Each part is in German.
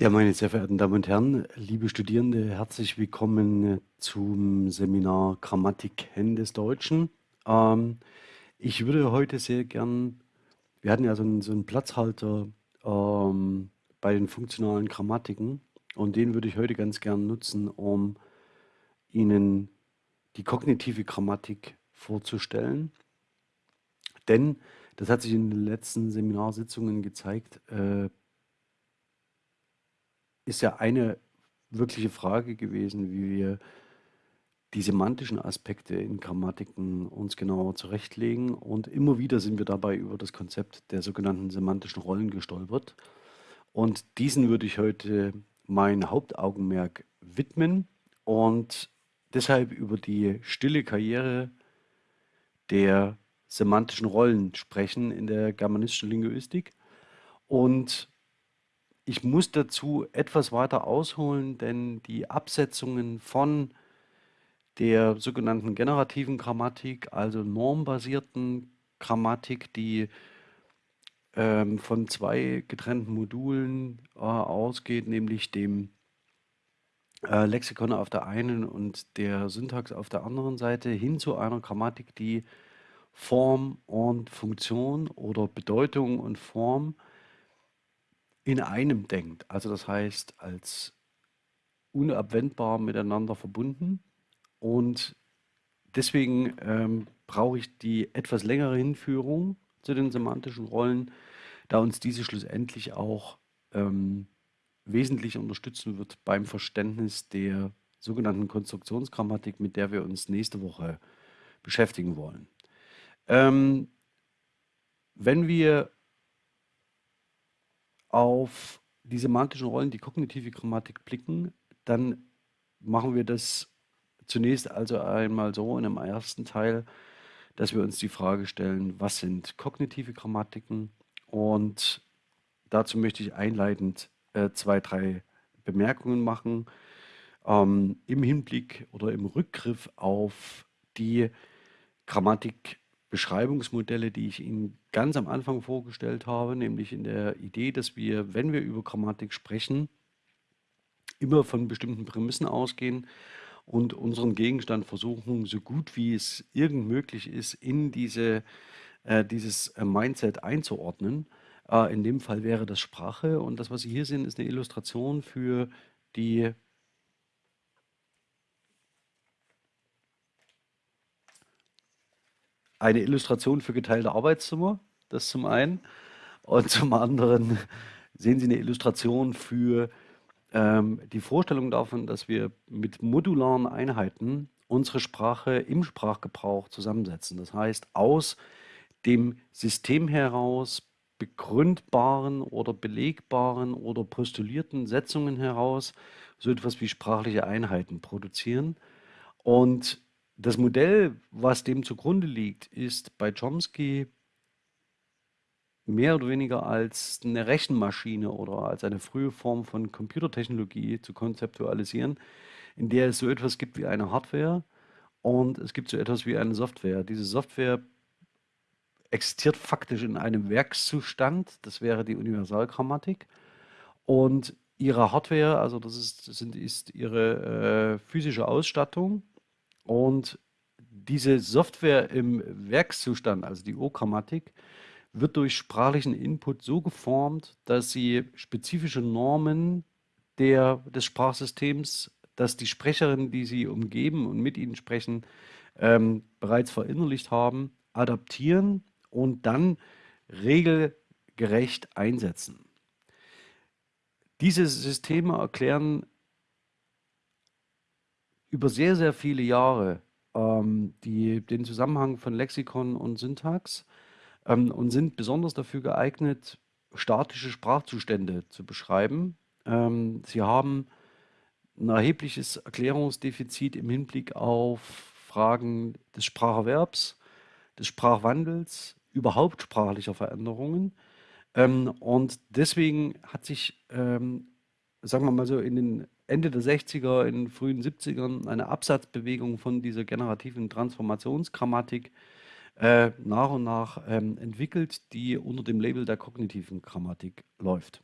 Ja, meine sehr verehrten Damen und Herren, liebe Studierende, herzlich willkommen zum Seminar Grammatik des Deutschen. Ähm, ich würde heute sehr gern, wir hatten ja so einen, so einen Platzhalter ähm, bei den funktionalen Grammatiken und den würde ich heute ganz gern nutzen, um Ihnen die kognitive Grammatik vorzustellen. Denn, das hat sich in den letzten Seminarsitzungen gezeigt, äh, ist ja eine wirkliche Frage gewesen, wie wir die semantischen Aspekte in Grammatiken uns genauer zurechtlegen. Und immer wieder sind wir dabei über das Konzept der sogenannten semantischen Rollen gestolpert. Und diesen würde ich heute mein Hauptaugenmerk widmen und deshalb über die stille Karriere der semantischen Rollen sprechen in der germanistischen Linguistik. Und ich muss dazu etwas weiter ausholen, denn die Absetzungen von der sogenannten generativen Grammatik, also normbasierten Grammatik, die ähm, von zwei getrennten Modulen äh, ausgeht, nämlich dem äh, Lexikon auf der einen und der Syntax auf der anderen Seite, hin zu einer Grammatik, die Form und Funktion oder Bedeutung und Form in einem denkt. Also das heißt, als unabwendbar miteinander verbunden. Und deswegen ähm, brauche ich die etwas längere Hinführung zu den semantischen Rollen, da uns diese schlussendlich auch ähm, wesentlich unterstützen wird beim Verständnis der sogenannten Konstruktionsgrammatik, mit der wir uns nächste Woche beschäftigen wollen. Ähm, wenn wir auf die semantischen Rollen, die kognitive Grammatik blicken, dann machen wir das zunächst also einmal so in einem ersten Teil, dass wir uns die Frage stellen, was sind kognitive Grammatiken? Und dazu möchte ich einleitend äh, zwei, drei Bemerkungen machen ähm, im Hinblick oder im Rückgriff auf die Grammatik Beschreibungsmodelle, die ich Ihnen ganz am Anfang vorgestellt habe, nämlich in der Idee, dass wir, wenn wir über Grammatik sprechen, immer von bestimmten Prämissen ausgehen und unseren Gegenstand versuchen, so gut wie es irgend möglich ist, in diese, äh, dieses äh, Mindset einzuordnen. Äh, in dem Fall wäre das Sprache und das, was Sie hier sehen, ist eine Illustration für die eine Illustration für geteilte Arbeitszimmer, das zum einen. Und zum anderen sehen Sie eine Illustration für ähm, die Vorstellung davon, dass wir mit modularen Einheiten unsere Sprache im Sprachgebrauch zusammensetzen. Das heißt, aus dem System heraus begründbaren oder belegbaren oder postulierten Setzungen heraus so etwas wie sprachliche Einheiten produzieren. Und das Modell, was dem zugrunde liegt, ist bei Chomsky mehr oder weniger als eine Rechenmaschine oder als eine frühe Form von Computertechnologie zu konzeptualisieren, in der es so etwas gibt wie eine Hardware und es gibt so etwas wie eine Software. Diese Software existiert faktisch in einem Werkszustand, das wäre die Universalgrammatik. Und ihre Hardware, also das ist, sind, ist ihre äh, physische Ausstattung, und diese Software im Werkszustand, also die O-Grammatik, wird durch sprachlichen Input so geformt, dass sie spezifische Normen der, des Sprachsystems, dass die Sprecherinnen, die sie umgeben und mit ihnen sprechen, ähm, bereits verinnerlicht haben, adaptieren und dann regelgerecht einsetzen. Diese Systeme erklären über sehr, sehr viele Jahre ähm, die, den Zusammenhang von Lexikon und Syntax ähm, und sind besonders dafür geeignet, statische Sprachzustände zu beschreiben. Ähm, sie haben ein erhebliches Erklärungsdefizit im Hinblick auf Fragen des Spracherwerbs, des Sprachwandels, überhaupt sprachlicher Veränderungen. Ähm, und deswegen hat sich, ähm, sagen wir mal so, in den Ende der 60er, in den frühen 70ern eine Absatzbewegung von dieser generativen Transformationsgrammatik äh, nach und nach ähm, entwickelt, die unter dem Label der kognitiven Grammatik läuft.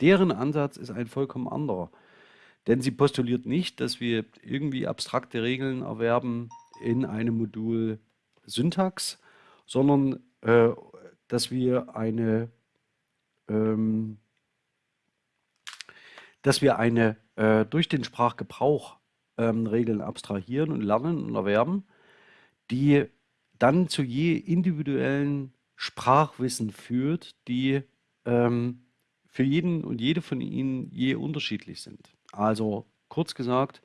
Deren Ansatz ist ein vollkommen anderer. Denn sie postuliert nicht, dass wir irgendwie abstrakte Regeln erwerben in einem Modul Syntax, sondern äh, dass wir eine ähm, dass wir eine äh, durch den Sprachgebrauch ähm, Regeln abstrahieren und lernen und erwerben, die dann zu je individuellen Sprachwissen führt, die ähm, für jeden und jede von ihnen je unterschiedlich sind. Also kurz gesagt,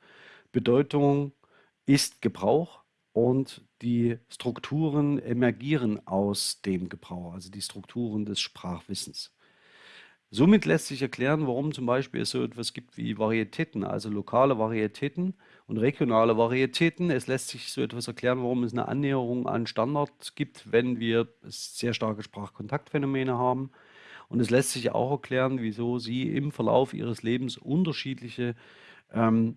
Bedeutung ist Gebrauch und die Strukturen emergieren aus dem Gebrauch, also die Strukturen des Sprachwissens. Somit lässt sich erklären, warum zum Beispiel es so etwas gibt wie Varietäten, also lokale Varietäten und regionale Varietäten. Es lässt sich so etwas erklären, warum es eine Annäherung an Standard gibt, wenn wir sehr starke Sprachkontaktphänomene haben. Und es lässt sich auch erklären, wieso Sie im Verlauf Ihres Lebens unterschiedliche ähm,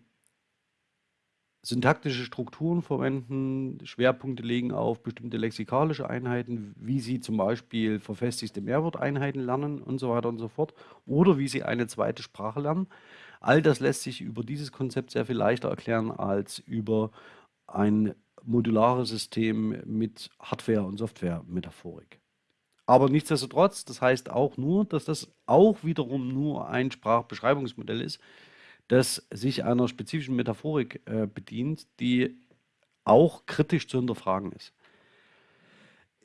syntaktische Strukturen verwenden, Schwerpunkte legen auf bestimmte lexikalische Einheiten, wie Sie zum Beispiel verfestigte Mehrworteinheiten lernen und so weiter und so fort, oder wie Sie eine zweite Sprache lernen. All das lässt sich über dieses Konzept sehr viel leichter erklären als über ein modulares System mit Hardware- und Software-Metaphorik. Aber nichtsdestotrotz, das heißt auch nur, dass das auch wiederum nur ein Sprachbeschreibungsmodell ist, das sich einer spezifischen Metaphorik äh, bedient, die auch kritisch zu hinterfragen ist.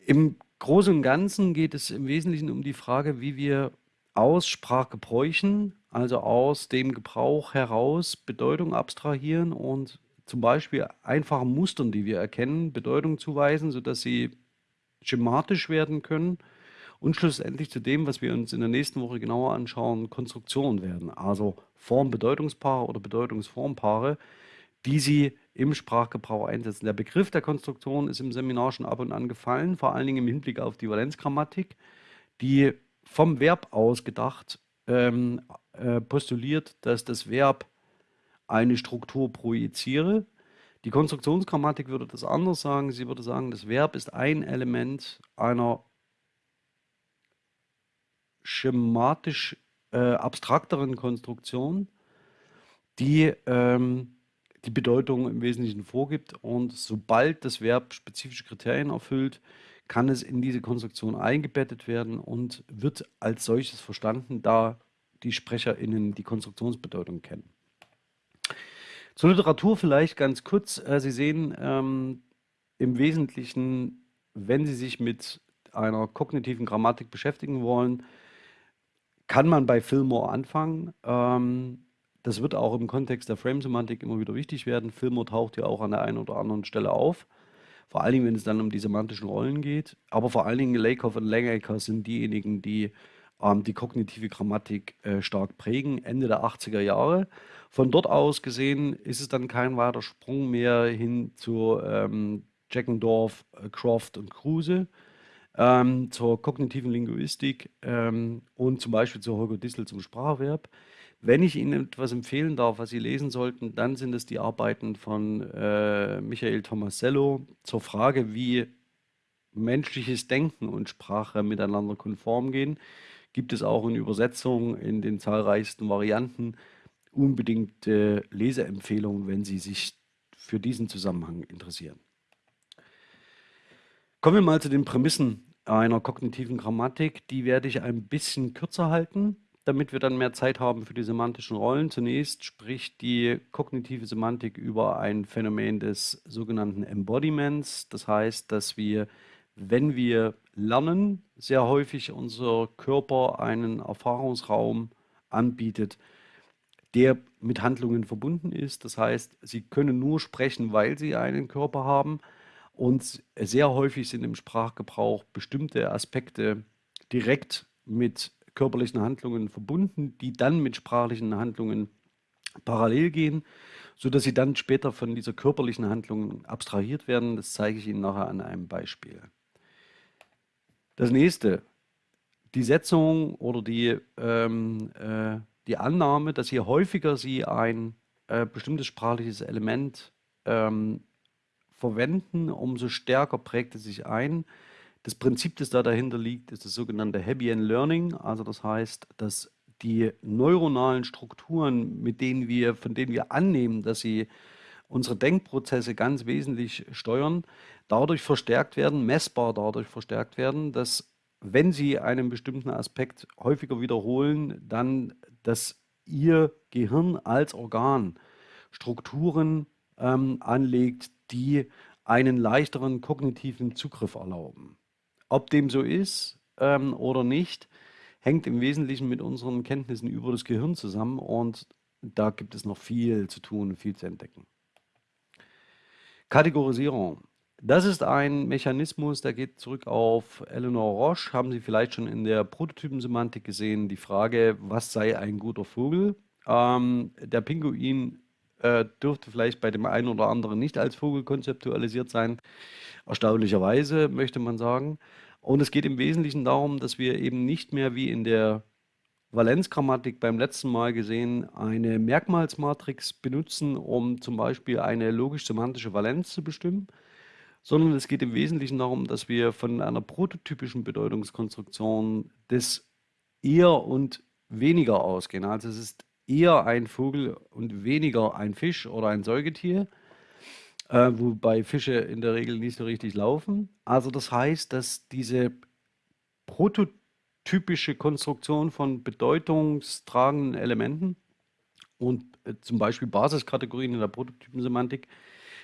Im Großen und Ganzen geht es im Wesentlichen um die Frage, wie wir aus Sprachgebräuchen, also aus dem Gebrauch heraus, Bedeutung abstrahieren und zum Beispiel einfachen Mustern, die wir erkennen, Bedeutung zuweisen, sodass sie schematisch werden können und schlussendlich zu dem, was wir uns in der nächsten Woche genauer anschauen, Konstruktionen werden, also Form-Bedeutungspaare oder Bedeutungsformpaare, die Sie im Sprachgebrauch einsetzen. Der Begriff der Konstruktion ist im Seminar schon ab und an gefallen, vor allen Dingen im Hinblick auf die Valenzgrammatik, die vom Verb aus gedacht ähm, äh, postuliert, dass das Verb eine Struktur projiziere. Die Konstruktionsgrammatik würde das anders sagen. Sie würde sagen, das Verb ist ein Element einer schematisch äh, abstrakteren Konstruktion, die ähm, die Bedeutung im Wesentlichen vorgibt. Und sobald das Verb spezifische Kriterien erfüllt, kann es in diese Konstruktion eingebettet werden und wird als solches verstanden, da die SprecherInnen die Konstruktionsbedeutung kennen. Zur Literatur vielleicht ganz kurz. Äh, Sie sehen ähm, im Wesentlichen, wenn Sie sich mit einer kognitiven Grammatik beschäftigen wollen, kann man bei Fillmore anfangen. Ähm, das wird auch im Kontext der Frame-Semantik immer wieder wichtig werden. Fillmore taucht ja auch an der einen oder anderen Stelle auf. Vor allen Dingen, wenn es dann um die semantischen Rollen geht. Aber vor allen Dingen Lakoff und Langacre sind diejenigen, die ähm, die kognitive Grammatik äh, stark prägen, Ende der 80er Jahre. Von dort aus gesehen ist es dann kein weiter Sprung mehr hin zu ähm, Jackendorf, äh, Croft und Kruse ähm, zur kognitiven Linguistik ähm, und zum Beispiel zu Holger Dissel zum Spracherwerb. Wenn ich Ihnen etwas empfehlen darf, was Sie lesen sollten, dann sind es die Arbeiten von äh, Michael Tomasello zur Frage, wie menschliches Denken und Sprache miteinander konform gehen. Gibt es auch in Übersetzungen in den zahlreichsten Varianten unbedingt äh, Leseempfehlungen, wenn Sie sich für diesen Zusammenhang interessieren. Kommen wir mal zu den Prämissen einer kognitiven Grammatik. Die werde ich ein bisschen kürzer halten, damit wir dann mehr Zeit haben für die semantischen Rollen. Zunächst spricht die kognitive Semantik über ein Phänomen des sogenannten Embodiments. Das heißt, dass wir, wenn wir lernen, sehr häufig unser Körper einen Erfahrungsraum anbietet, der mit Handlungen verbunden ist. Das heißt, Sie können nur sprechen, weil Sie einen Körper haben. Und sehr häufig sind im Sprachgebrauch bestimmte Aspekte direkt mit körperlichen Handlungen verbunden, die dann mit sprachlichen Handlungen parallel gehen, sodass sie dann später von dieser körperlichen Handlung abstrahiert werden. Das zeige ich Ihnen nachher an einem Beispiel. Das nächste, die Setzung oder die, ähm, äh, die Annahme, dass je häufiger Sie ein äh, bestimmtes sprachliches Element ähm, verwenden, umso stärker prägt es sich ein. Das Prinzip, das da dahinter liegt, ist das sogenannte Hebbian Learning. Also das heißt, dass die neuronalen Strukturen, mit denen wir, von denen wir annehmen, dass sie unsere Denkprozesse ganz wesentlich steuern, dadurch verstärkt werden, messbar dadurch verstärkt werden, dass wenn Sie einen bestimmten Aspekt häufiger wiederholen, dann, dass Ihr Gehirn als Organ Strukturen ähm, anlegt, die einen leichteren kognitiven Zugriff erlauben. Ob dem so ist ähm, oder nicht, hängt im Wesentlichen mit unseren Kenntnissen über das Gehirn zusammen und da gibt es noch viel zu tun, viel zu entdecken. Kategorisierung. Das ist ein Mechanismus, der geht zurück auf Eleanor Roche. Haben Sie vielleicht schon in der Prototypensemantik gesehen, die Frage, was sei ein guter Vogel? Ähm, der Pinguin äh, dürfte vielleicht bei dem einen oder anderen nicht als Vogel konzeptualisiert sein. Erstaunlicherweise möchte man sagen. Und es geht im Wesentlichen darum, dass wir eben nicht mehr wie in der Valenzgrammatik beim letzten Mal gesehen eine Merkmalsmatrix benutzen, um zum Beispiel eine logisch-semantische Valenz zu bestimmen, sondern es geht im Wesentlichen darum, dass wir von einer prototypischen Bedeutungskonstruktion des eher und weniger ausgehen. Also es ist eher ein Vogel und weniger ein Fisch oder ein Säugetier, äh, wobei Fische in der Regel nicht so richtig laufen. Also das heißt, dass diese prototypische Konstruktion von bedeutungstragenden Elementen und äh, zum Beispiel Basiskategorien in der Prototypensemantik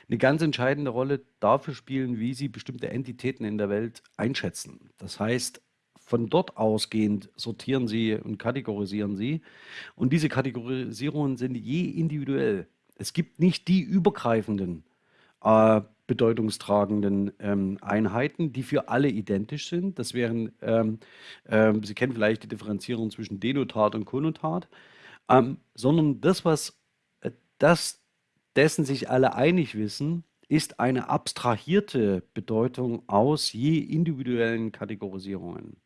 eine ganz entscheidende Rolle dafür spielen, wie sie bestimmte Entitäten in der Welt einschätzen. Das heißt, von dort ausgehend sortieren Sie und kategorisieren Sie. Und diese Kategorisierungen sind je individuell. Es gibt nicht die übergreifenden äh, bedeutungstragenden ähm, Einheiten, die für alle identisch sind. Das wären, ähm, ähm, Sie kennen vielleicht die Differenzierung zwischen Denotat und Konnotat, ähm, sondern das, was äh, das, dessen sich alle einig wissen, ist eine abstrahierte Bedeutung aus je individuellen Kategorisierungen.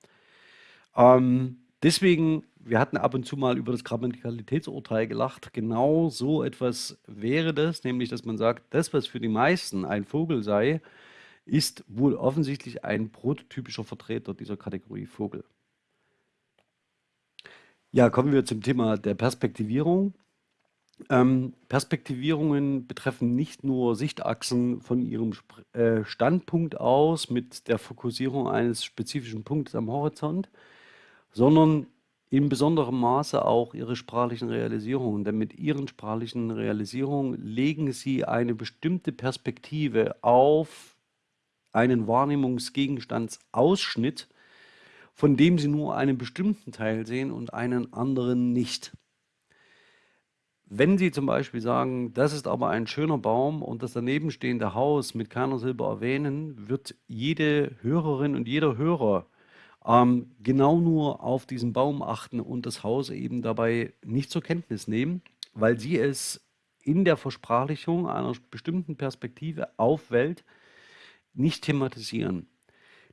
Ähm, deswegen, wir hatten ab und zu mal über das Grammatikalitätsurteil gelacht. Genau so etwas wäre das, nämlich dass man sagt, das, was für die meisten ein Vogel sei, ist wohl offensichtlich ein prototypischer Vertreter dieser Kategorie Vogel. Ja, kommen wir zum Thema der Perspektivierung. Ähm, Perspektivierungen betreffen nicht nur Sichtachsen von ihrem Sp äh, Standpunkt aus mit der Fokussierung eines spezifischen Punktes am Horizont, sondern in besonderem Maße auch ihre sprachlichen Realisierungen. Denn mit ihren sprachlichen Realisierungen legen sie eine bestimmte Perspektive auf einen Wahrnehmungsgegenstandsausschnitt, von dem sie nur einen bestimmten Teil sehen und einen anderen nicht. Wenn Sie zum Beispiel sagen, das ist aber ein schöner Baum und das daneben stehende Haus mit keiner Silbe erwähnen, wird jede Hörerin und jeder Hörer ähm, genau nur auf diesen Baum achten und das Haus eben dabei nicht zur Kenntnis nehmen, weil sie es in der Versprachlichung einer bestimmten Perspektive auf Welt nicht thematisieren.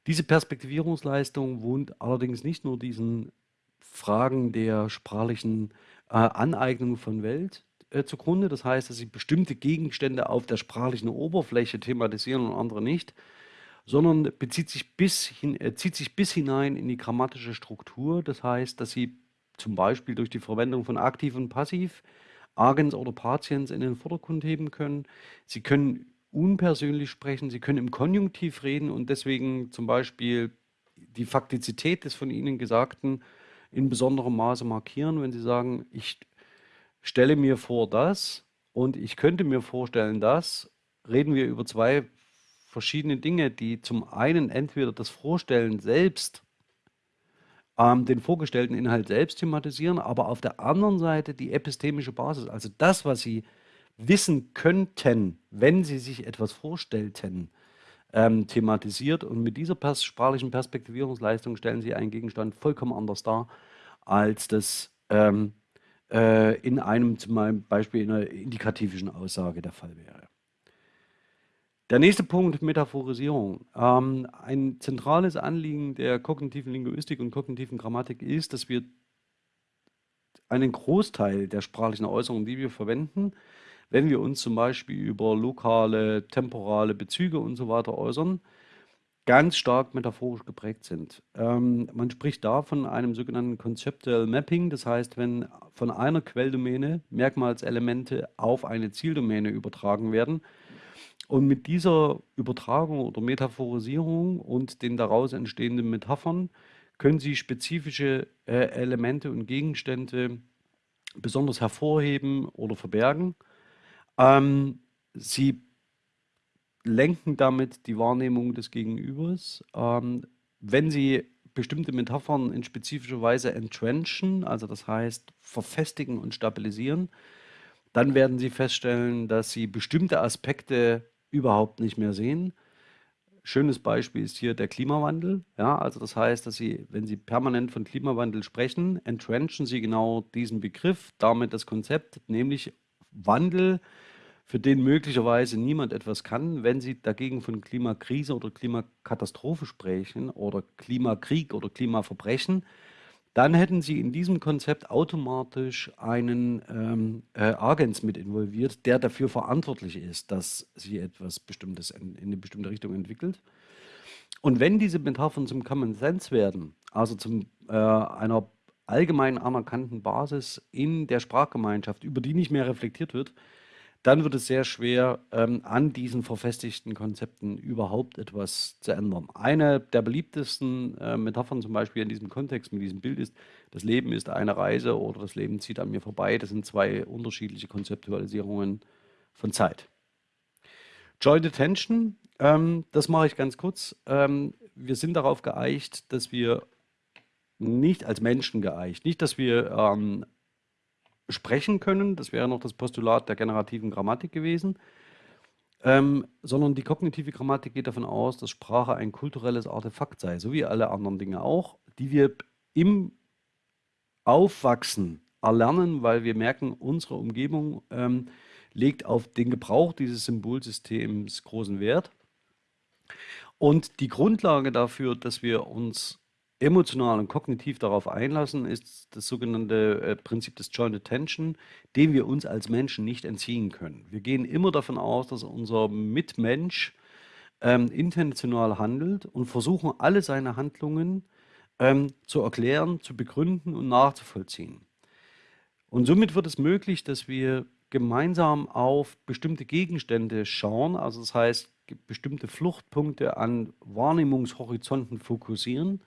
Diese Perspektivierungsleistung wohnt allerdings nicht nur diesen Fragen der sprachlichen äh, Aneignung von Welt äh, zugrunde. Das heißt, dass sie bestimmte Gegenstände auf der sprachlichen Oberfläche thematisieren und andere nicht, sondern bezieht sich bis hin, äh, zieht sich bis hinein in die grammatische Struktur. Das heißt, dass Sie zum Beispiel durch die Verwendung von aktiv und passiv Agens oder Patiens in den Vordergrund heben können. Sie können unpersönlich sprechen, Sie können im Konjunktiv reden und deswegen zum Beispiel die Faktizität des von Ihnen Gesagten in besonderem Maße markieren, wenn Sie sagen, ich stelle mir vor das und ich könnte mir vorstellen das, reden wir über zwei verschiedene Dinge, die zum einen entweder das Vorstellen selbst, ähm, den vorgestellten Inhalt selbst thematisieren, aber auf der anderen Seite die epistemische Basis, also das, was Sie wissen könnten, wenn Sie sich etwas vorstellten, ähm, thematisiert. Und mit dieser pers sprachlichen Perspektivierungsleistung stellen Sie einen Gegenstand vollkommen anders dar, als das ähm, äh, in einem zum Beispiel in einer indikativischen Aussage der Fall wäre. Der nächste Punkt, Metaphorisierung. Ähm, ein zentrales Anliegen der kognitiven Linguistik und kognitiven Grammatik ist, dass wir einen Großteil der sprachlichen Äußerungen, die wir verwenden, wenn wir uns zum Beispiel über lokale, temporale Bezüge und so weiter äußern, ganz stark metaphorisch geprägt sind. Ähm, man spricht da von einem sogenannten Conceptual Mapping, das heißt, wenn von einer Quelldomäne Merkmalselemente auf eine Zieldomäne übertragen werden und mit dieser Übertragung oder Metaphorisierung und den daraus entstehenden Metaphern können Sie spezifische äh, Elemente und Gegenstände besonders hervorheben oder verbergen. Ähm, Sie lenken damit die Wahrnehmung des Gegenübers. Ähm, wenn Sie bestimmte Metaphern in spezifischer Weise entrenchen, also das heißt verfestigen und stabilisieren, dann werden Sie feststellen, dass Sie bestimmte Aspekte überhaupt nicht mehr sehen. Schönes Beispiel ist hier der Klimawandel. Ja, also das heißt, dass Sie, wenn Sie permanent von Klimawandel sprechen, entrenchen Sie genau diesen Begriff, damit das Konzept, nämlich Wandel für den möglicherweise niemand etwas kann, wenn Sie dagegen von Klimakrise oder Klimakatastrophe sprechen oder Klimakrieg oder Klimaverbrechen, dann hätten Sie in diesem Konzept automatisch einen ähm, äh, Agens mit involviert, der dafür verantwortlich ist, dass sich etwas Bestimmtes in, in eine bestimmte Richtung entwickelt. Und wenn diese Metaphern zum Common Sense werden, also zu äh, einer allgemein anerkannten Basis in der Sprachgemeinschaft, über die nicht mehr reflektiert wird, dann wird es sehr schwer, ähm, an diesen verfestigten Konzepten überhaupt etwas zu ändern. Eine der beliebtesten äh, Metaphern zum Beispiel in diesem Kontext mit diesem Bild ist, das Leben ist eine Reise oder das Leben zieht an mir vorbei. Das sind zwei unterschiedliche Konzeptualisierungen von Zeit. Joint Attention, ähm, das mache ich ganz kurz. Ähm, wir sind darauf geeicht, dass wir nicht als Menschen geeicht, nicht, dass wir ähm, sprechen können, das wäre noch das Postulat der generativen Grammatik gewesen, ähm, sondern die kognitive Grammatik geht davon aus, dass Sprache ein kulturelles Artefakt sei, so wie alle anderen Dinge auch, die wir im Aufwachsen erlernen, weil wir merken, unsere Umgebung ähm, legt auf den Gebrauch dieses Symbolsystems großen Wert. Und die Grundlage dafür, dass wir uns emotional und kognitiv darauf einlassen, ist das sogenannte äh, Prinzip des Joint Attention, dem wir uns als Menschen nicht entziehen können. Wir gehen immer davon aus, dass unser Mitmensch ähm, intentional handelt und versuchen alle seine Handlungen ähm, zu erklären, zu begründen und nachzuvollziehen. Und somit wird es möglich, dass wir gemeinsam auf bestimmte Gegenstände schauen, also das heißt bestimmte Fluchtpunkte an Wahrnehmungshorizonten fokussieren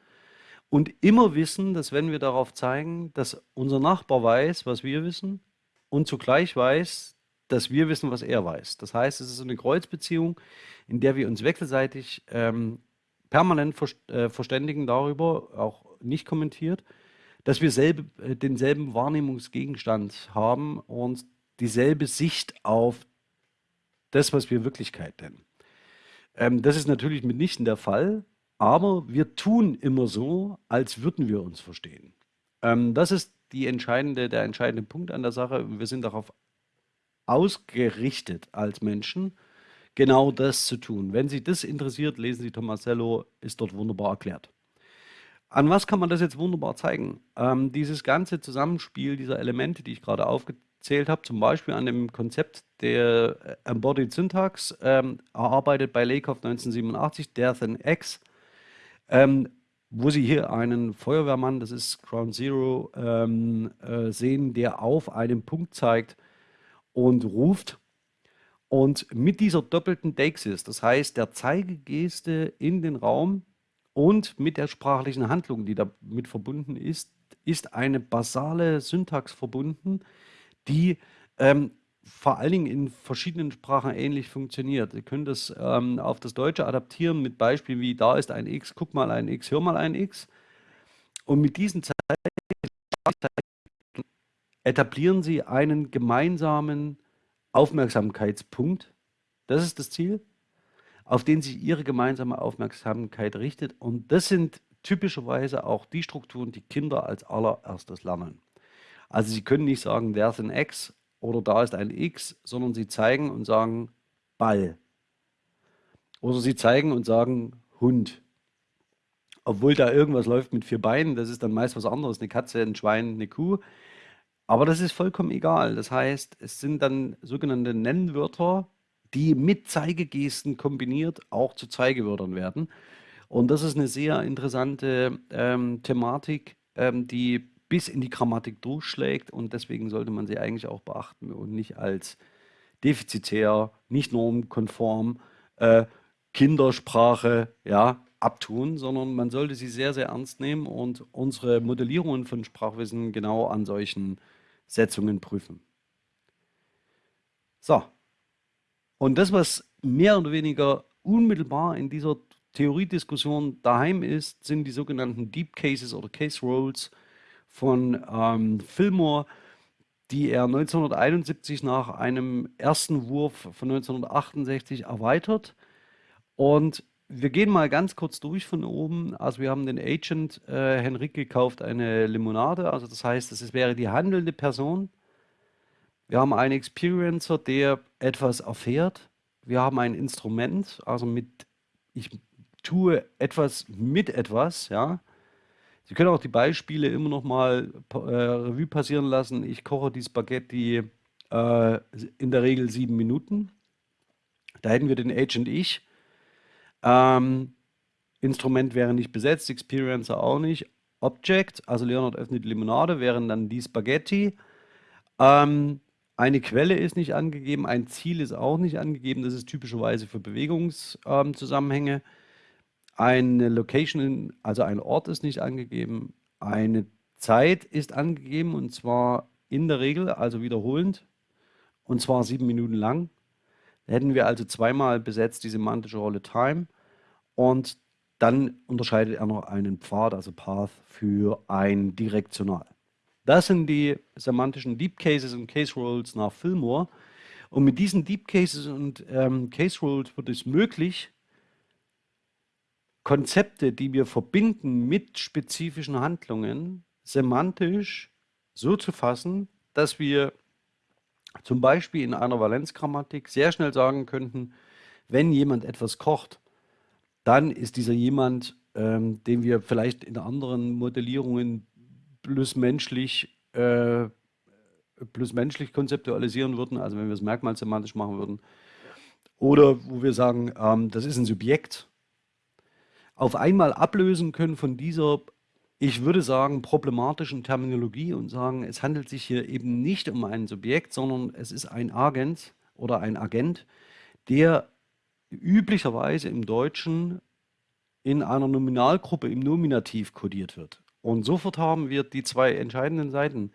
und immer wissen, dass wenn wir darauf zeigen, dass unser Nachbar weiß, was wir wissen und zugleich weiß, dass wir wissen, was er weiß. Das heißt, es ist eine Kreuzbeziehung, in der wir uns wechselseitig ähm, permanent ver äh, verständigen darüber, auch nicht kommentiert, dass wir selbe, äh, denselben Wahrnehmungsgegenstand haben und dieselbe Sicht auf das, was wir Wirklichkeit nennen. Ähm, das ist natürlich mitnichten der Fall, aber wir tun immer so, als würden wir uns verstehen. Ähm, das ist die entscheidende, der entscheidende Punkt an der Sache. Wir sind darauf ausgerichtet als Menschen, genau das zu tun. Wenn Sie das interessiert, lesen Sie Tomasello, ist dort wunderbar erklärt. An was kann man das jetzt wunderbar zeigen? Ähm, dieses ganze Zusammenspiel dieser Elemente, die ich gerade aufgezählt habe, zum Beispiel an dem Konzept der äh, Embodied Syntax, ähm, erarbeitet bei Lakoff 1987, Death and X, ähm, wo Sie hier einen Feuerwehrmann, das ist Ground Zero, ähm, äh, sehen, der auf einen Punkt zeigt und ruft. Und mit dieser doppelten Deixis, das heißt der Zeigegeste in den Raum und mit der sprachlichen Handlung, die damit verbunden ist, ist eine basale Syntax verbunden, die ähm, vor allen Dingen in verschiedenen Sprachen ähnlich funktioniert. Sie können das ähm, auf das Deutsche adaptieren mit Beispielen wie da ist ein X, guck mal ein X, hör mal ein X. Und mit diesen Zeichen etablieren Sie einen gemeinsamen Aufmerksamkeitspunkt. Das ist das Ziel, auf den sich Ihre gemeinsame Aufmerksamkeit richtet. Und das sind typischerweise auch die Strukturen, die Kinder als allererstes lernen. Also Sie können nicht sagen, there's an X oder da ist ein X, sondern sie zeigen und sagen Ball. Oder sie zeigen und sagen Hund. Obwohl da irgendwas läuft mit vier Beinen, das ist dann meist was anderes, eine Katze, ein Schwein, eine Kuh. Aber das ist vollkommen egal. Das heißt, es sind dann sogenannte Nennwörter, die mit Zeigegesten kombiniert auch zu Zeigewörtern werden. Und das ist eine sehr interessante ähm, Thematik, ähm, die bis in die Grammatik durchschlägt und deswegen sollte man sie eigentlich auch beachten und nicht als defizitär, nicht normkonform, äh, Kindersprache ja, abtun, sondern man sollte sie sehr, sehr ernst nehmen und unsere Modellierungen von Sprachwissen genau an solchen Setzungen prüfen. So, und das, was mehr oder weniger unmittelbar in dieser Theoriediskussion daheim ist, sind die sogenannten Deep Cases oder Case Roles von ähm, Fillmore, die er 1971 nach einem ersten Wurf von 1968 erweitert. Und wir gehen mal ganz kurz durch von oben. Also wir haben den Agent, äh, Henrike kauft eine Limonade, also das heißt, es wäre die handelnde Person. Wir haben einen Experiencer, der etwas erfährt. Wir haben ein Instrument, also mit, ich tue etwas mit etwas, ja. Sie können auch die Beispiele immer noch mal äh, Revue passieren lassen. Ich koche die Spaghetti äh, in der Regel sieben Minuten. Da hätten wir den Agent ich. Ähm, Instrument wäre nicht besetzt, Experiencer auch nicht. Object, also Leonard öffnet die Limonade, wären dann die Spaghetti. Ähm, eine Quelle ist nicht angegeben, ein Ziel ist auch nicht angegeben. Das ist typischerweise für Bewegungszusammenhänge. Ähm, eine Location, also ein Ort ist nicht angegeben. Eine Zeit ist angegeben und zwar in der Regel, also wiederholend, und zwar sieben Minuten lang. Da hätten wir also zweimal besetzt die semantische Rolle Time und dann unterscheidet er noch einen Pfad, also Path, für ein Direktional. Das sind die semantischen Deep Cases und Case Rules nach Fillmore. Und mit diesen Deep Cases und ähm, Case Rules wird es möglich, Konzepte, die wir verbinden mit spezifischen Handlungen, semantisch so zu fassen, dass wir zum Beispiel in einer Valenzgrammatik sehr schnell sagen könnten, wenn jemand etwas kocht, dann ist dieser jemand, ähm, den wir vielleicht in anderen Modellierungen plus menschlich, äh, plus menschlich konzeptualisieren würden, also wenn wir es merkmalsemantisch machen würden, oder wo wir sagen, ähm, das ist ein Subjekt, auf einmal ablösen können von dieser, ich würde sagen, problematischen Terminologie und sagen, es handelt sich hier eben nicht um ein Subjekt, sondern es ist ein Agent oder ein Agent, der üblicherweise im Deutschen in einer Nominalgruppe im Nominativ kodiert wird. Und sofort haben wir die zwei entscheidenden Seiten,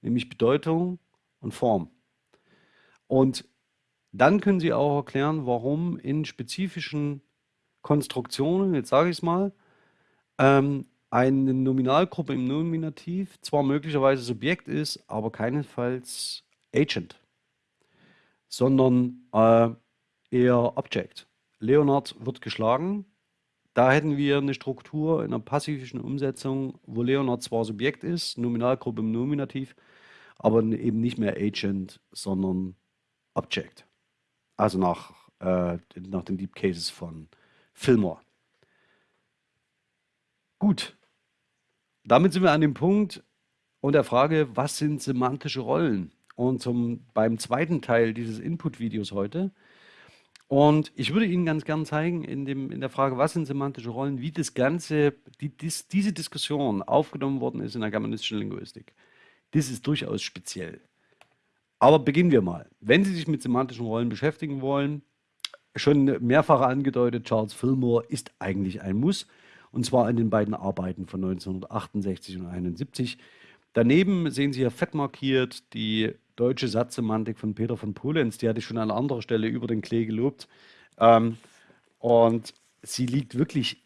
nämlich Bedeutung und Form. Und dann können Sie auch erklären, warum in spezifischen Konstruktionen, jetzt sage ich es mal, ähm, eine Nominalgruppe im Nominativ zwar möglicherweise Subjekt ist, aber keinesfalls Agent, sondern äh, eher Object. Leonard wird geschlagen. Da hätten wir eine Struktur in einer passivischen Umsetzung, wo Leonard zwar Subjekt ist, Nominalgruppe im Nominativ, aber eben nicht mehr Agent, sondern Object. Also nach, äh, nach den Deep Cases von Fillmore. Gut, damit sind wir an dem Punkt und der Frage, was sind semantische Rollen? Und zum, beim zweiten Teil dieses Input-Videos heute. Und ich würde Ihnen ganz gern zeigen, in, dem, in der Frage, was sind semantische Rollen, wie das Ganze, die, dies, diese Diskussion aufgenommen worden ist in der germanistischen Linguistik. Das ist durchaus speziell. Aber beginnen wir mal. Wenn Sie sich mit semantischen Rollen beschäftigen wollen, schon mehrfach angedeutet, Charles Fillmore ist eigentlich ein Muss. Und zwar in den beiden Arbeiten von 1968 und 1971. Daneben sehen Sie hier fett markiert die deutsche Satzsemantik von Peter von Polenz. Die hatte ich schon an anderer Stelle über den Klee gelobt. Ähm, und sie liegt wirklich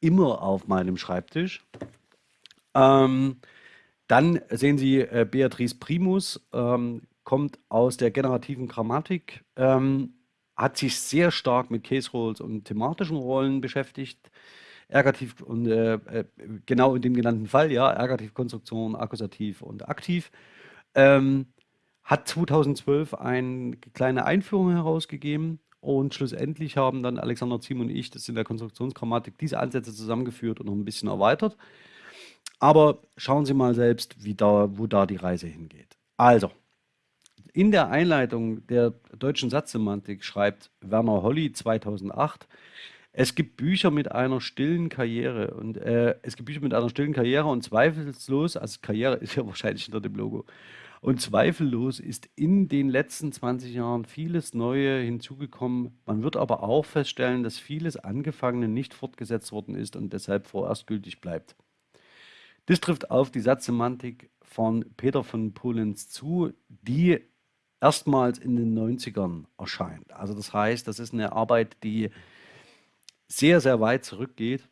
immer auf meinem Schreibtisch. Ähm, dann sehen Sie äh, Beatrice Primus, ähm, kommt aus der generativen Grammatik. Ähm, hat sich sehr stark mit Case Roles und thematischen Rollen beschäftigt. Ergativ und äh, äh, genau in dem genannten Fall, ja, Ergativkonstruktion, Akkusativ und Aktiv. Ähm, hat 2012 eine kleine Einführung herausgegeben und schlussendlich haben dann Alexander Ziem und ich das in der Konstruktionsgrammatik diese Ansätze zusammengeführt und noch ein bisschen erweitert. Aber schauen Sie mal selbst, wie da, wo da die Reise hingeht. Also, in der Einleitung der deutschen Satzsemantik schreibt Werner Holly 2008, es gibt Bücher mit einer stillen Karriere und äh, es gibt Bücher mit einer stillen Karriere und zweifellos, also Karriere ist ja wahrscheinlich hinter dem Logo, und zweifellos ist in den letzten 20 Jahren vieles Neue hinzugekommen. Man wird aber auch feststellen, dass vieles Angefangene nicht fortgesetzt worden ist und deshalb vorerst gültig bleibt. Das trifft auf die Satzsemantik von Peter von Polenz zu, die erstmals in den 90ern erscheint. Also das heißt, das ist eine Arbeit, die sehr, sehr weit zurückgeht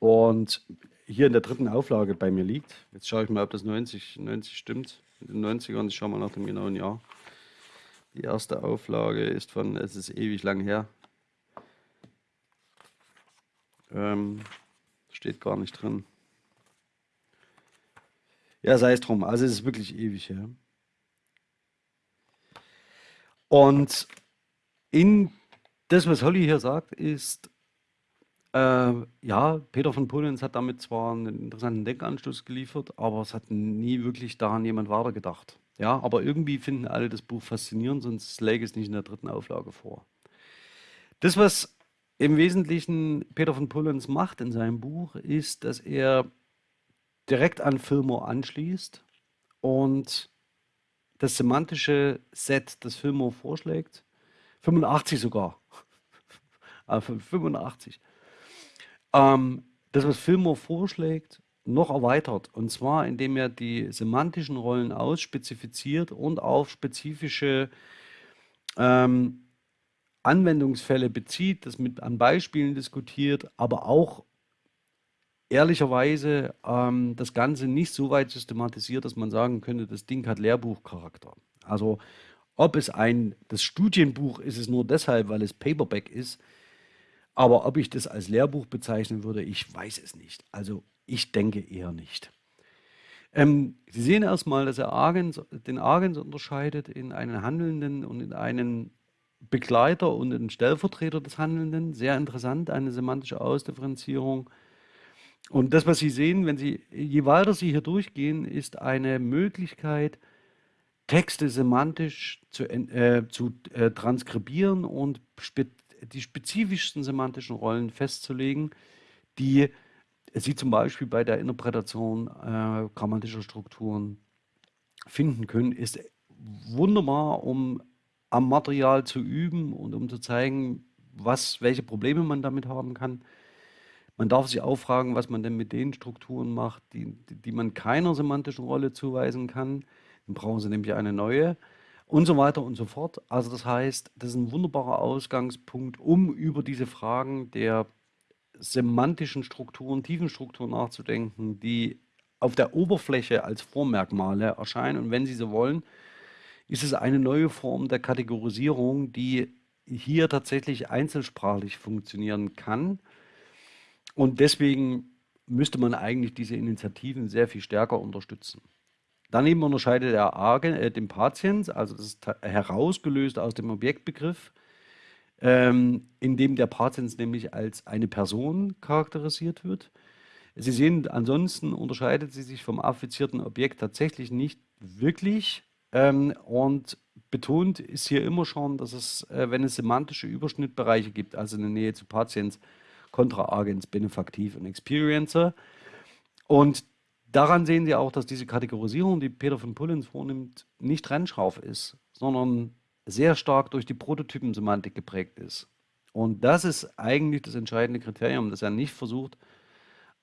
und hier in der dritten Auflage bei mir liegt. Jetzt schaue ich mal, ob das 90, 90 stimmt. In den 90ern, ich schaue mal nach dem genauen Jahr. Die erste Auflage ist von, es ist ewig lang her. Ähm, steht gar nicht drin. Ja, sei es drum. Also es ist wirklich ewig her. Und in das, was Holly hier sagt, ist, äh, ja, Peter von Polenz hat damit zwar einen interessanten Denkanstoß geliefert, aber es hat nie wirklich daran jemand weitergedacht. Ja, aber irgendwie finden alle das Buch faszinierend, sonst läge es nicht in der dritten Auflage vor. Das, was im Wesentlichen Peter von Polenz macht in seinem Buch, ist, dass er direkt an Fillmore anschließt und das semantische Set, das Fillmore vorschlägt, 85 sogar, also 85, ähm, das, was Fillmore vorschlägt, noch erweitert. Und zwar, indem er die semantischen Rollen ausspezifiziert und auf spezifische ähm, Anwendungsfälle bezieht, das mit an Beispielen diskutiert, aber auch ehrlicherweise ähm, das Ganze nicht so weit systematisiert, dass man sagen könnte, das Ding hat Lehrbuchcharakter. Also ob es ein, das Studienbuch ist es nur deshalb, weil es Paperback ist, aber ob ich das als Lehrbuch bezeichnen würde, ich weiß es nicht. Also ich denke eher nicht. Ähm, Sie sehen erstmal, dass er Argens, den Argens unterscheidet in einen Handelnden und in einen Begleiter und einen Stellvertreter des Handelnden. Sehr interessant, eine semantische Ausdifferenzierung. Und das, was Sie sehen, wenn Sie, je weiter Sie hier durchgehen, ist eine Möglichkeit, Texte semantisch zu, äh, zu äh, transkribieren und spe die spezifischsten semantischen Rollen festzulegen, die Sie zum Beispiel bei der Interpretation äh, grammatischer Strukturen finden können, ist wunderbar, um am Material zu üben und um zu zeigen, was, welche Probleme man damit haben kann. Man darf sich auch fragen, was man denn mit den Strukturen macht, die, die man keiner semantischen Rolle zuweisen kann. Dann brauchen sie nämlich eine neue und so weiter und so fort. Also das heißt, das ist ein wunderbarer Ausgangspunkt, um über diese Fragen der semantischen Strukturen, tiefen Strukturen nachzudenken, die auf der Oberfläche als Vormerkmale erscheinen. Und wenn Sie so wollen, ist es eine neue Form der Kategorisierung, die hier tatsächlich einzelsprachlich funktionieren kann und deswegen müsste man eigentlich diese Initiativen sehr viel stärker unterstützen. Daneben unterscheidet er Argen, äh, den Patiens, also das ist herausgelöst aus dem Objektbegriff, ähm, in dem der Patiens nämlich als eine Person charakterisiert wird. Sie sehen, ansonsten unterscheidet sie sich vom affizierten Objekt tatsächlich nicht wirklich ähm, und betont ist hier immer schon, dass es, äh, wenn es semantische Überschnittbereiche gibt, also eine Nähe zu Patiens, Kontraagens, Benefaktiv und Experiencer. Und daran sehen Sie auch, dass diese Kategorisierung, die Peter von Pullens vornimmt, nicht trennscharf ist, sondern sehr stark durch die Prototypensemantik geprägt ist. Und das ist eigentlich das entscheidende Kriterium, dass er nicht versucht,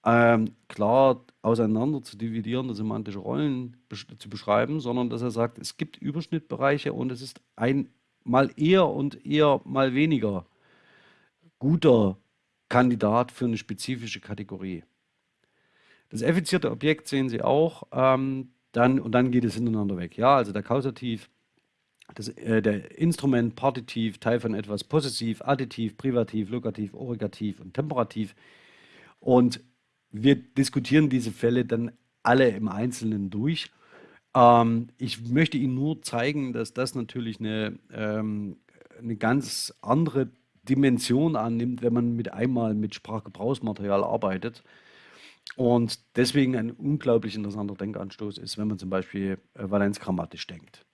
ähm, klar auseinander zu dividieren, semantische Rollen zu beschreiben, sondern dass er sagt, es gibt Überschnittbereiche und es ist ein mal eher und eher mal weniger guter Kandidat für eine spezifische Kategorie. Das effiziente Objekt sehen Sie auch, ähm, dann, und dann geht es hintereinander weg. Ja, also der Kausativ, das, äh, der Instrument, Partitiv, Teil von etwas, Possessiv, Additiv, Privativ, Lokativ, Origativ und Temperativ. Und wir diskutieren diese Fälle dann alle im Einzelnen durch. Ähm, ich möchte Ihnen nur zeigen, dass das natürlich eine, ähm, eine ganz andere Dimension annimmt, wenn man mit einmal mit Sprachgebrauchsmaterial arbeitet. Und deswegen ein unglaublich interessanter Denkanstoß ist, wenn man zum Beispiel äh, valenzgrammatisch denkt.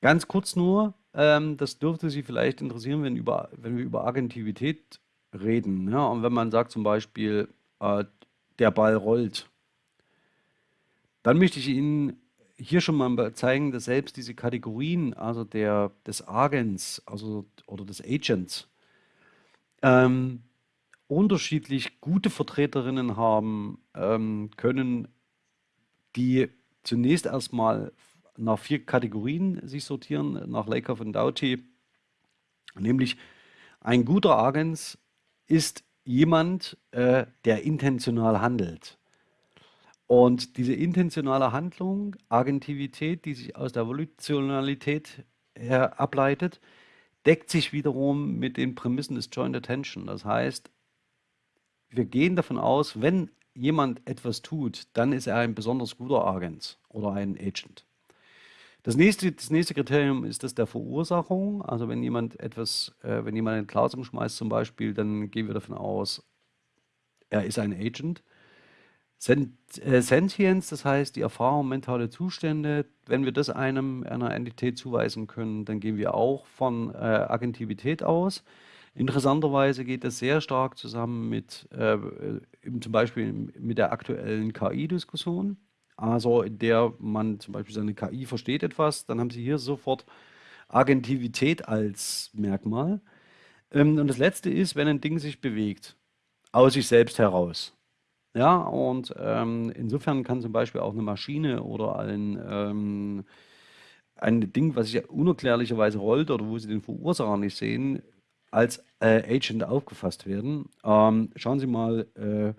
Ganz kurz nur, ähm, das dürfte Sie vielleicht interessieren, wenn, über, wenn wir über Agentivität reden. Ja? Und wenn man sagt zum Beispiel, äh, der Ball rollt, dann möchte ich Ihnen hier schon mal zeigen, dass selbst diese Kategorien, also der, des Agents also, oder des Agents, ähm, unterschiedlich gute Vertreterinnen haben ähm, können, die zunächst erstmal nach vier Kategorien sich sortieren, nach Lakoff und Doughty. Nämlich ein guter Agent ist jemand, äh, der intentional handelt. Und diese intentionale Handlung, Agentivität, die sich aus der Volitionalität her ableitet, deckt sich wiederum mit den Prämissen des Joint Attention. Das heißt, wir gehen davon aus, wenn jemand etwas tut, dann ist er ein besonders guter Agent oder ein Agent. Das nächste, das nächste Kriterium ist das der Verursachung. Also wenn jemand etwas, äh, wenn jemand ein Glas umschmeißt zum Beispiel, dann gehen wir davon aus, er ist ein Agent. Äh, Sentience, das heißt die Erfahrung, mentale Zustände, wenn wir das einem einer Entität zuweisen können, dann gehen wir auch von äh, Agentivität aus. Interessanterweise geht das sehr stark zusammen mit äh, zum Beispiel mit der aktuellen KI-Diskussion. Also in der man zum Beispiel seine KI versteht etwas, dann haben Sie hier sofort Agentivität als Merkmal. Ähm, und das letzte ist, wenn ein Ding sich bewegt, aus sich selbst heraus. Ja, und ähm, insofern kann zum Beispiel auch eine Maschine oder ein, ähm, ein Ding, was sich unerklärlicherweise rollt oder wo Sie den Verursacher nicht sehen, als äh, Agent aufgefasst werden. Ähm, schauen Sie mal äh,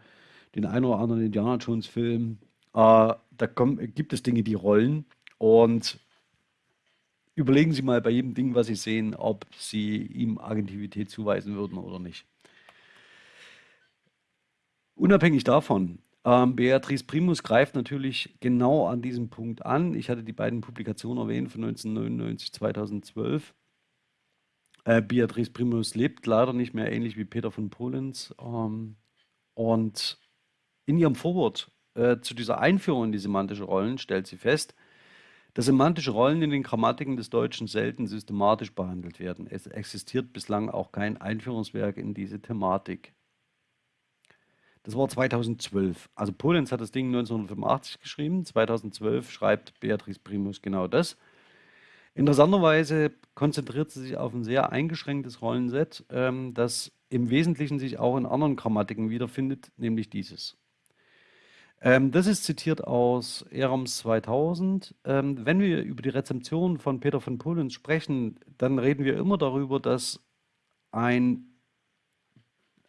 den einen oder anderen Indiana Jones Film. Äh, da kommen, gibt es Dinge, die rollen und überlegen Sie mal bei jedem Ding, was Sie sehen, ob Sie ihm Agentivität zuweisen würden oder nicht. Unabhängig davon, ähm, Beatrice Primus greift natürlich genau an diesem Punkt an. Ich hatte die beiden Publikationen erwähnt von 1999, 2012. Äh, Beatrice Primus lebt leider nicht mehr, ähnlich wie Peter von Polens. Ähm, und in ihrem Vorwort äh, zu dieser Einführung in die semantische Rollen stellt sie fest, dass semantische Rollen in den Grammatiken des Deutschen selten systematisch behandelt werden. Es existiert bislang auch kein Einführungswerk in diese Thematik. Das war 2012. Also Polenz hat das Ding 1985 geschrieben, 2012 schreibt Beatrice Primus genau das. Interessanterweise konzentriert sie sich auf ein sehr eingeschränktes Rollenset, ähm, das im Wesentlichen sich auch in anderen Grammatiken wiederfindet, nämlich dieses. Ähm, das ist zitiert aus Erams 2000. Ähm, wenn wir über die Rezeption von Peter von Polenz sprechen, dann reden wir immer darüber, dass ein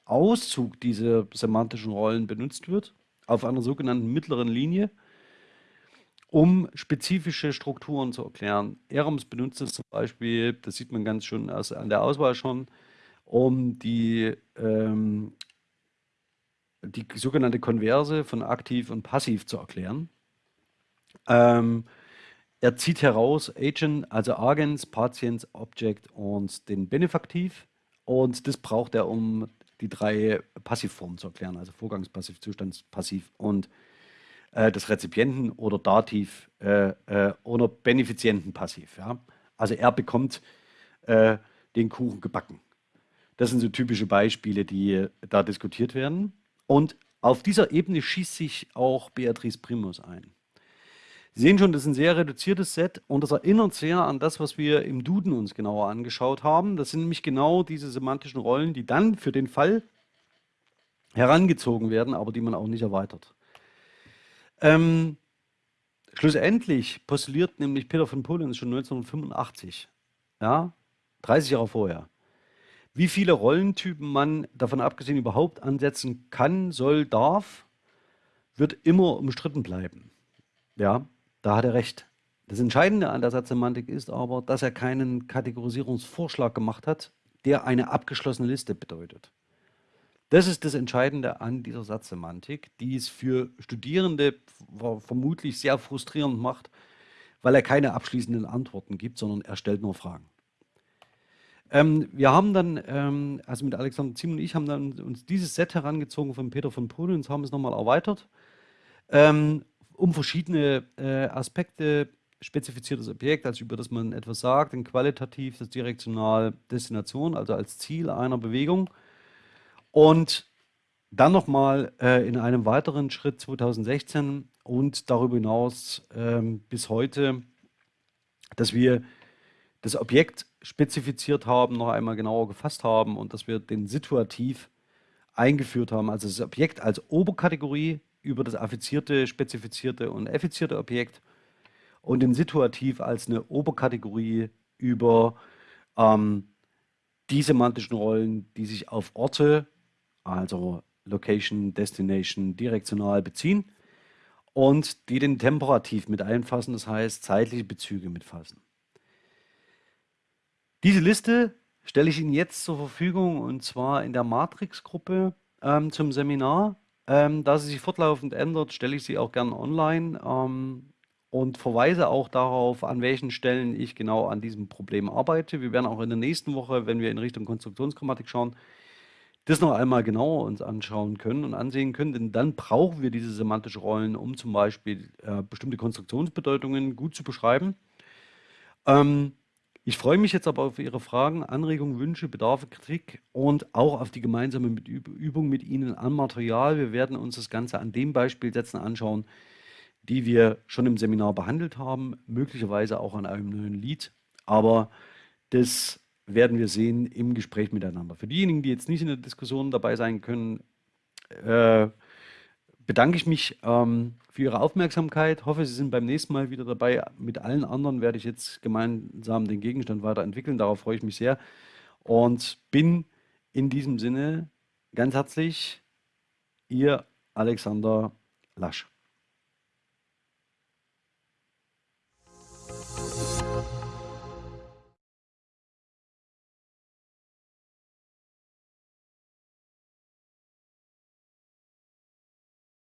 Auszug dieser semantischen Rollen benutzt wird, auf einer sogenannten mittleren Linie, um spezifische Strukturen zu erklären. Erams benutzt es zum Beispiel, das sieht man ganz schön an der Auswahl schon, um die ähm, die sogenannte Konverse von aktiv und passiv zu erklären. Ähm, er zieht heraus Agent, also Agens, Patiens, Object und den Benefaktiv. Und das braucht er, um die drei Passivformen zu erklären, also Vorgangspassiv, Zustandspassiv und äh, das Rezipienten oder Dativ äh, äh, oder Benefizientenpassiv. Ja? Also er bekommt äh, den Kuchen gebacken. Das sind so typische Beispiele, die da diskutiert werden. Und auf dieser Ebene schießt sich auch Beatrice Primus ein. Sie sehen schon, das ist ein sehr reduziertes Set und das erinnert sehr an das, was wir im Duden uns genauer angeschaut haben. Das sind nämlich genau diese semantischen Rollen, die dann für den Fall herangezogen werden, aber die man auch nicht erweitert. Ähm, schlussendlich postuliert nämlich Peter von Polens schon 1985, ja, 30 Jahre vorher, wie viele Rollentypen man davon abgesehen überhaupt ansetzen kann, soll, darf, wird immer umstritten bleiben. Ja, da hat er recht. Das Entscheidende an der Satzsemantik ist aber, dass er keinen Kategorisierungsvorschlag gemacht hat, der eine abgeschlossene Liste bedeutet. Das ist das Entscheidende an dieser Satzsemantik, die es für Studierende vermutlich sehr frustrierend macht, weil er keine abschließenden Antworten gibt, sondern er stellt nur Fragen. Ähm, wir haben dann, ähm, also mit Alexander Ziem und ich haben dann uns dieses Set herangezogen von Peter von und haben es nochmal erweitert, ähm, um verschiedene äh, Aspekte spezifiziertes Objekt, also über das man etwas sagt, ein qualitativ das direktional Destination, also als Ziel einer Bewegung. Und dann nochmal äh, in einem weiteren Schritt 2016 und darüber hinaus ähm, bis heute, dass wir das Objekt spezifiziert haben, noch einmal genauer gefasst haben und dass wir den Situativ eingeführt haben, also das Objekt als Oberkategorie über das affizierte, spezifizierte und effizierte Objekt und den Situativ als eine Oberkategorie über ähm, die semantischen Rollen, die sich auf Orte, also Location, Destination, direktional beziehen und die den Temperativ mit einfassen, das heißt zeitliche Bezüge mitfassen. Diese Liste stelle ich Ihnen jetzt zur Verfügung und zwar in der Matrix-Gruppe ähm, zum Seminar. Ähm, da sie sich fortlaufend ändert, stelle ich sie auch gerne online ähm, und verweise auch darauf, an welchen Stellen ich genau an diesem Problem arbeite. Wir werden auch in der nächsten Woche, wenn wir in Richtung Konstruktionsgrammatik schauen, das noch einmal genauer uns anschauen können und ansehen können, denn dann brauchen wir diese semantischen Rollen, um zum Beispiel äh, bestimmte Konstruktionsbedeutungen gut zu beschreiben. Ähm, ich freue mich jetzt aber auf Ihre Fragen, Anregungen, Wünsche, Bedarfe, Kritik und auch auf die gemeinsame Übung mit Ihnen am Material. Wir werden uns das Ganze an den Beispielsätzen anschauen, die wir schon im Seminar behandelt haben, möglicherweise auch an einem neuen Lied. Aber das werden wir sehen im Gespräch miteinander. Für diejenigen, die jetzt nicht in der Diskussion dabei sein können, äh, bedanke ich mich ähm, für Ihre Aufmerksamkeit. Hoffe, Sie sind beim nächsten Mal wieder dabei. Mit allen anderen werde ich jetzt gemeinsam den Gegenstand weiterentwickeln. Darauf freue ich mich sehr und bin in diesem Sinne ganz herzlich Ihr Alexander Lasch.